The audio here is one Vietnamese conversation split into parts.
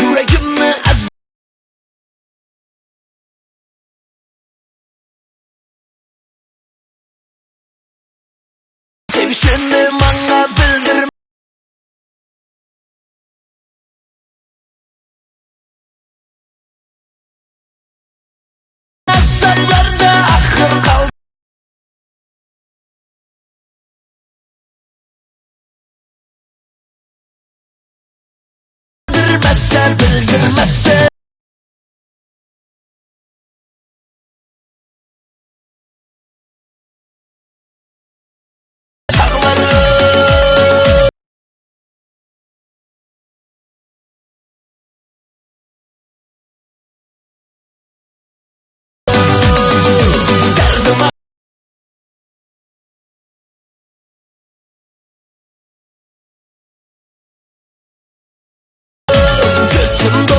Yüreğimi ez Sevişenim anladım. i'ma time is the message to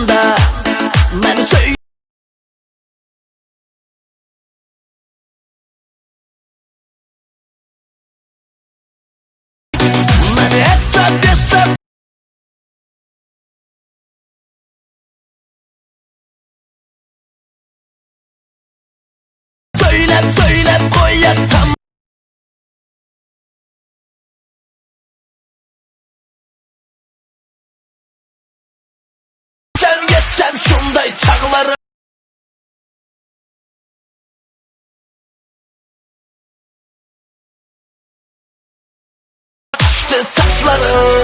Sanda Beni söyle Beni hesap hesap Söylep söylep koyasam Sen Hatay çakları Açtı saçları.